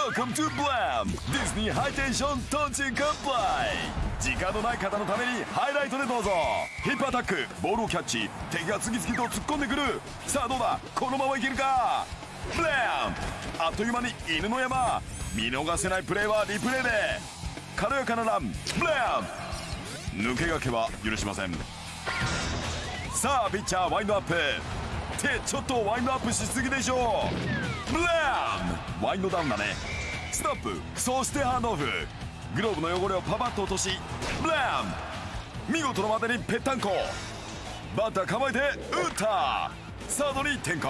Welcome to Blam! ディズニーハイテンショントンチンカンプライ時間のない方のためにハイライトでどうぞ。ヒップアタックボールをキャッチ敵が次々と突っ込んでくる。さあどうだ？このままいけるか？ブラムあっという間に犬の山。見逃せないプレーはリプレイで。軽やかなラン。ブラム抜け駆けは許しません。さあピッチャーワインドアップ。ってちょっとワインドアップしすぎでしょう。ブラームワインドダウンだね。ストップ。そしてハンドオフ。グローブの汚れをパパッと落とし。ブラーム見事なまでにぺったんこ。バッター構えて打った！サードに転向。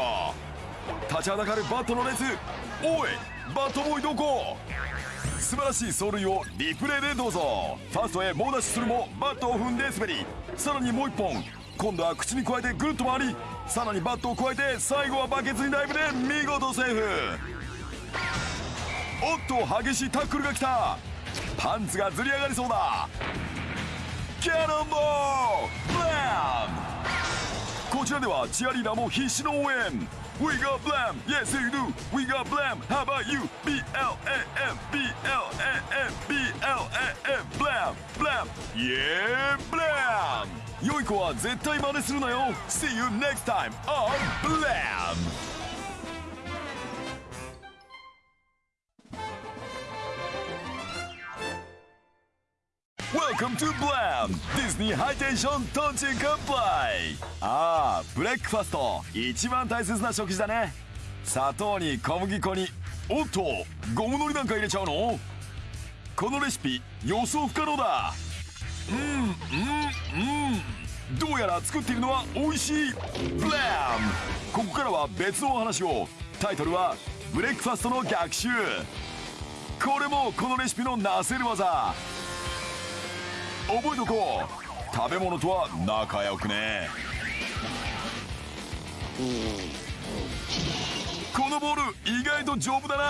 立ちはだかるバットの列おい！バットボーイどこ素晴らしい走塁をリプレイでどうぞ。ファーストへ猛ダッシュするもバットを踏んで滑り。さらにもう一本。今度は口に加えてぐるっと回りさらにバットを加えて最後はバケツにダイブで見事セーフおっと激しいタックルが来たパンツがずり上がりそうだキャノンボールブラムこちらではチアリーダーも必死の応援 We got blam, yes you do. We got blam. How about you? B L A M B L A M B L A M blam blam. Yeah, blam. 良い子は絶対真似するなよ。See you next time on Blam! Welcome to Blam! ディズニーハイテンショントンチンカンプライああ、ブレックファスト一番大切な食事だね。砂糖に小麦粉におっとゴムのりなんか入れちゃうの？このレシピ予想不可能だ。うんうんうん。どうやら作っているのは美味しいブラムここからは別のお話を。タイトルはブレックファストの逆襲。これもこのレシピのなせる技。覚えとこう。食べ物とは仲良くね。このボール意外と丈夫だな。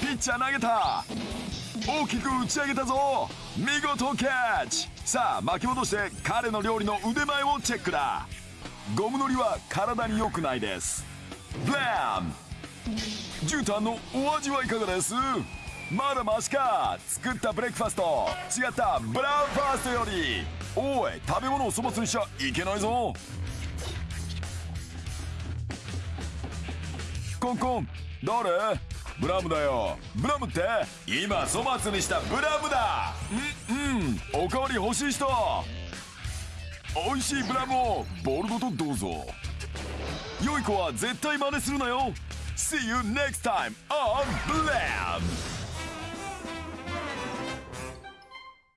ピッチャー投げた。大きく打ち上げたぞ。見事キャッチ。さあ巻き戻して彼の料理の腕前をチェックだ。ゴムのりは体に良くないです。ブラーム絨毯のお味はいかがです？まだマシか。作ったブレックファスト。違った。ブラウンファーストより。おい食べ物を粗末にしちゃいけないぞ。コンコン。誰？ブラムだよ。ブラムって今粗末にしたブラムだ。うんうん。おかわり欲しい人。美味しいブラムをボールごとどうぞ。良い子は絶対真似するなよ。See you next time on Blam!